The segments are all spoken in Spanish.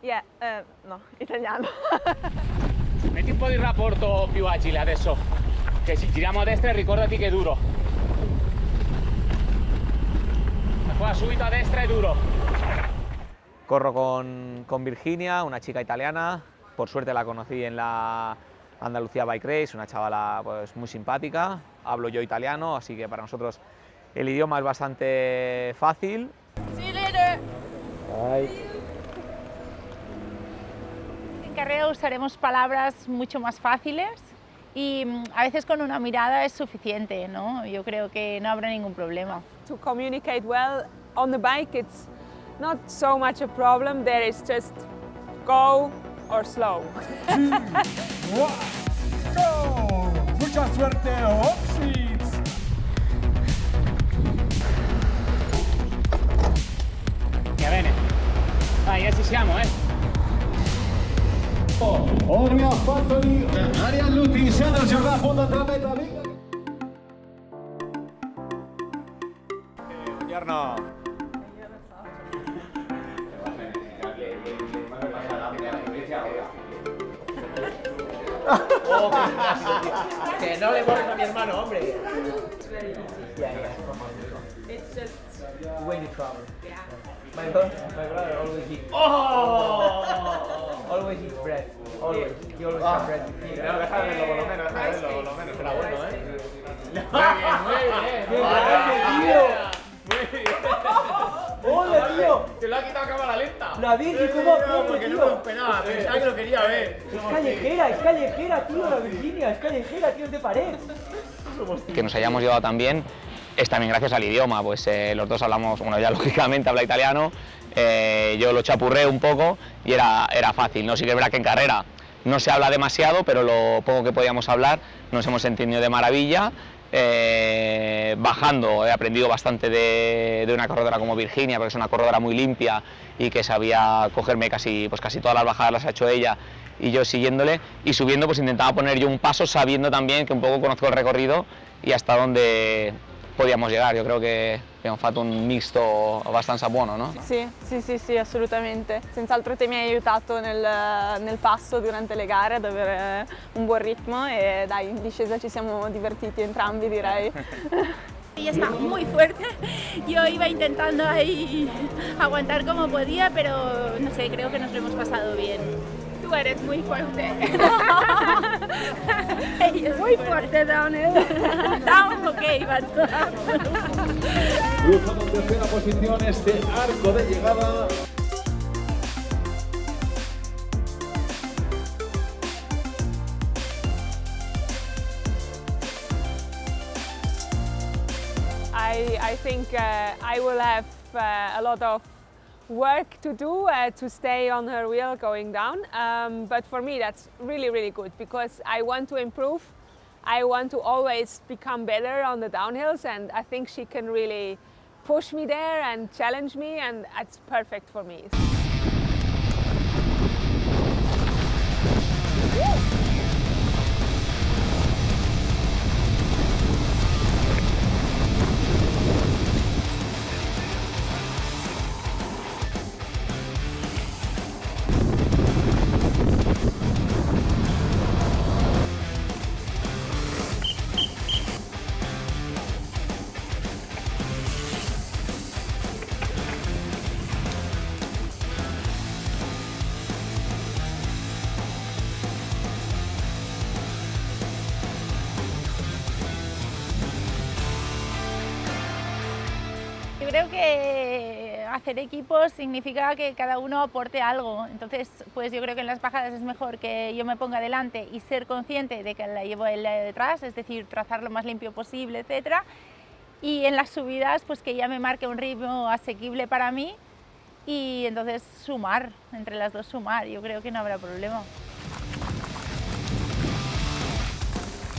Yeah, eh, no, italiano. Metti un po' di rapporto più agile adesso, che ci giriamo a destra ricordati che è duro. Qua subito a destra è duro. Corro con, con Virginia, una chica italiana, por suerte la conocí en la Andalucía Bike Race, una chavala pues, muy simpática, hablo yo italiano, así que para nosotros el idioma es bastante fácil. See you later. En carrera usaremos palabras mucho más fáciles y mm, a veces con una mirada es suficiente, ¿no? Yo creo que no habrá ningún problema. to communicate well on the bike, it's not so much a problem. There is just go or slow. Go! Mucha suerte, Opswitz! Va bene. Dai, che ci siamo, eh. Ormi ha fatto di Ariel Lutti insieme al gioca a fondo tra meta vinga. Buongiorno. Que no le borres a mi hermano, hombre. It's just When you travel. My brother, my brother always eats. Oh! Always eats bread. Always. He always has bread. No, déjame verlo por lo menos, déjame verlo por lo menos. Será bueno, ¿eh? ¡Qué grande, tío! ¡Hola, tío! Te lo ha quitado a cámara lenta. La Virgi, ¿cómo aprende, Porque no tío? me lo esperaba, pensaba que lo quería ver. Es callejera, es callejera, tío, la Virginia, es callejera, tío, es de pared. Que nos hayamos llevado tan bien es también gracias al idioma, pues eh, los dos hablamos, bueno, ya lógicamente habla italiano, eh, yo lo chapurré un poco y era, era fácil, ¿no? Sí que es verdad que en carrera no se habla demasiado, pero lo poco que podíamos hablar nos hemos entendido de maravilla. Eh, bajando he aprendido bastante de, de una corredora como Virginia, porque es una corredora muy limpia y que sabía cogerme casi, pues casi todas las bajadas las ha hecho ella y yo siguiéndole y subiendo pues intentaba poner yo un paso sabiendo también que un poco conozco el recorrido y hasta dónde podíamos llegar. Io credo che abbiamo fatto un misto abbastanza buono, no? Sì, sì, sì, sì, assolutamente. Senz'altro te mi hai aiutato nel, nel passo durante le gare ad avere un buon ritmo e dai, in discesa ci siamo divertiti entrambi direi. Ella está muy fuerte. Yo iba intentando ahí aguantar como podía, pero no sé, creo que nos lo hemos pasado bien. Tú eres muy fuerte. Muy fuerte, Downhill. Down, ok, but... Cruzamos tercera posición este arco de llegada. I, I think uh, I will have uh, a lot of work to do uh, to stay on her wheel going down. Um, but for me, that's really, really good because I want to improve. I want to always become better on the downhills, and I think she can really push me there and challenge me, and that's perfect for me. Creo que hacer equipos significa que cada uno aporte algo. Entonces, pues yo creo que en las bajadas es mejor que yo me ponga delante y ser consciente de que la llevo él detrás, es decir, trazar lo más limpio posible, etcétera. Y en las subidas, pues que ella me marque un ritmo asequible para mí y entonces sumar, entre las dos sumar, yo creo que no habrá problema.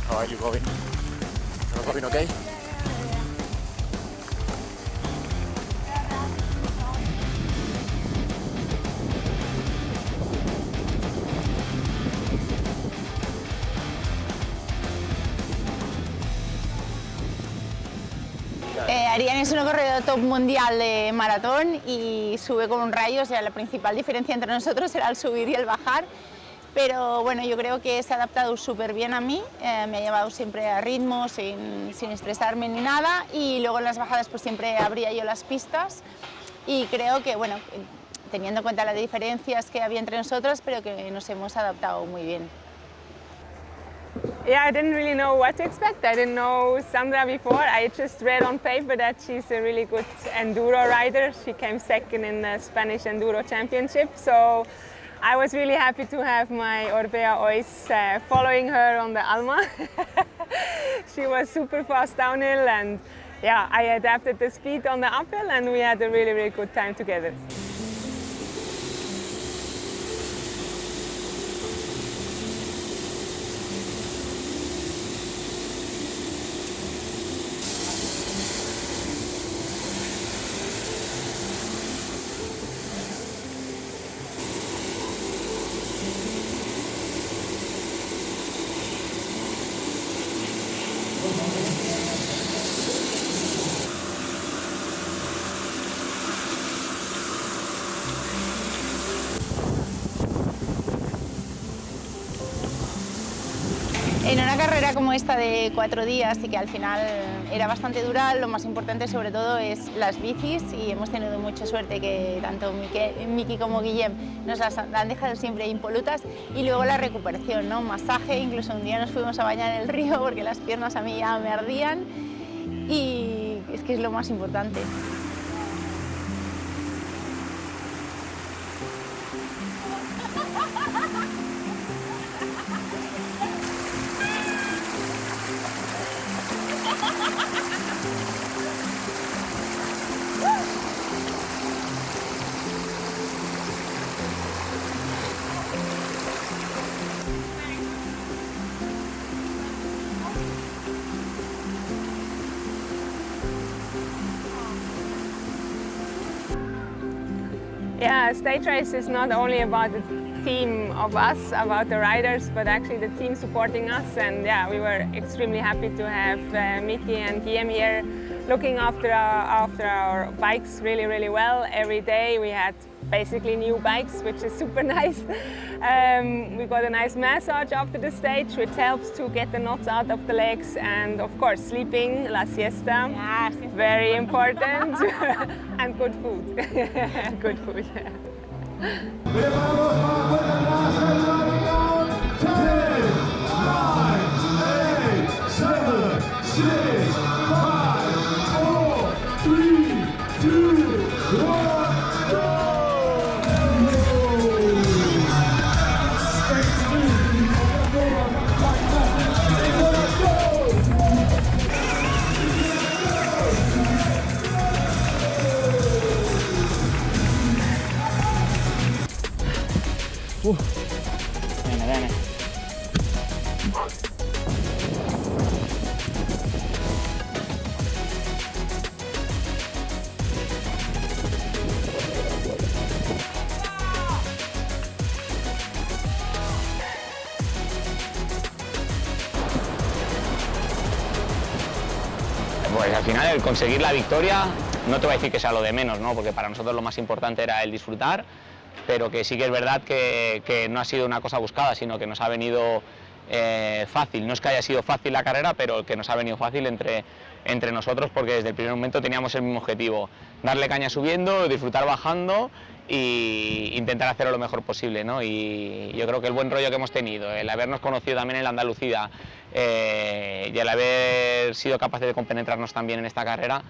How are you, Robin? Robin, okay? Ariane es una corredora top mundial de maratón y sube con un rayo, o sea, la principal diferencia entre nosotros era el subir y el bajar. Pero bueno, yo creo que se ha adaptado súper bien a mí, eh, me ha llevado siempre a ritmo, sin, sin estresarme ni nada y luego en las bajadas pues siempre abría yo las pistas y creo que, bueno, teniendo en cuenta las diferencias que había entre nosotros, pero que nos hemos adaptado muy bien. Yeah, I didn't really know what to expect. I didn't know Sandra before. I just read on paper that she's a really good enduro rider. She came second in the Spanish Enduro Championship. So I was really happy to have my Orbea Ois uh, following her on the Alma. she was super fast downhill and yeah, I adapted the speed on the uphill and we had a really, really good time together. Carrera como esta de cuatro días y que al final era bastante dura, lo más importante sobre todo es las bicis y hemos tenido mucha suerte que tanto Miki como Guillem nos las han dejado siempre impolutas y luego la recuperación, ¿no? masaje, incluso un día nos fuimos a bañar en el río porque las piernas a mí ya me ardían y es que es lo más importante. Yeah, stage race is not only about the team of us, about the riders, but actually the team supporting us. And yeah, we were extremely happy to have uh, Miki and Guillaume here looking after our, after our bikes really, really well. Every day we had basically new bikes, which is super nice. Um, we got a nice massage after the stage, which helps to get the knots out of the legs. And of course, sleeping, la siesta, Yes. very important. and good food, good food. Preparados Bene, bene. Pues al final el conseguir la victoria, no te voy a decir que sea lo de menos, ¿no? porque para nosotros lo más importante era el disfrutar, pero que sí que es verdad que, no ha sido una cosa buscada, sino que nos ha venido eh, fácil. No es que haya sido fácil la carrera, pero que nos ha venido fácil entre, entre nosotros porque desde el primer momento teníamos el mismo objetivo, darle caña subiendo, disfrutar bajando e intentar hacerlo lo mejor posible. ¿no? Y yo creo que el buen rollo que hemos tenido, el habernos conocido también en la Andalucía eh, y el haber sido capaces de compenetrarnos también en esta carrera,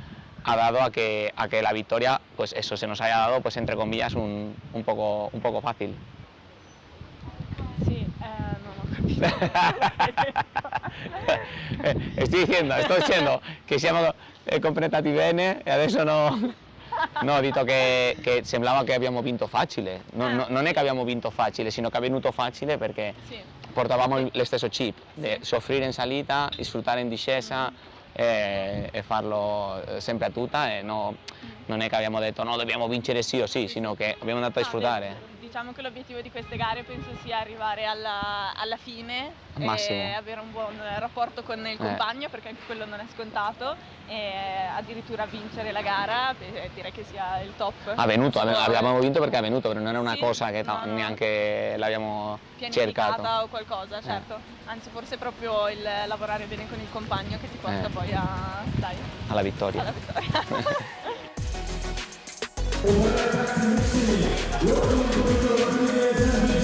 ha dado a que, a que la victoria, pues eso, se nos haya dado, pues entre comillas, un, un poco, un poco fácil. Sì, no, no, Estoy dicendo, sto dicendo che siamo eh, completati bene e adesso no... No, ho detto che, che sembrava che abbiamo vinto facile. No- no- non è che abbiamo vinto facile, sino che è venuto facile perché portavamo il- lo stesso chip, di soffrire in salita, sfruttare in discesa e, e farlo eh, sempre a tutta e no- non è che abbiamo detto no, dobbiamo vincere sì o sì, sino che abbiamo andato a sfruttare. Diciamo che l'obiettivo di queste gare penso sia arrivare alla, alla fine Massimo. e avere un buon rapporto con il compagno perché anche quello non è scontato e addirittura vincere la gara direi che sia il top. Ha venuto, abbiamo vinto perché è venuto, non era una Sì, cosa che no, neanche l'abbiamo cercato. o qualcosa, certo. Anzi forse proprio il lavorare bene con il compagno che ti porta Eh. poi a, dai, Alla vittoria. alla vittoria. Dai Virginia!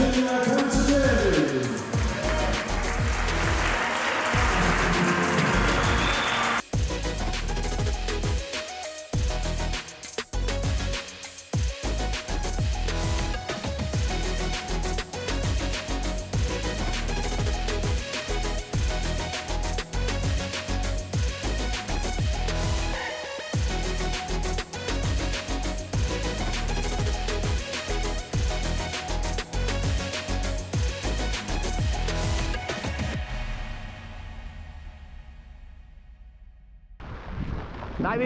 Dai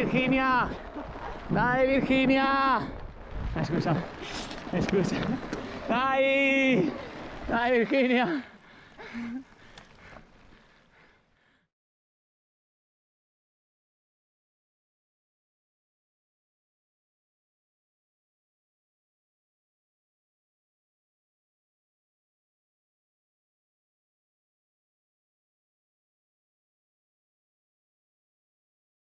Virginia! Eh, scusa, eh, scusa. Dai! Dai Virginia!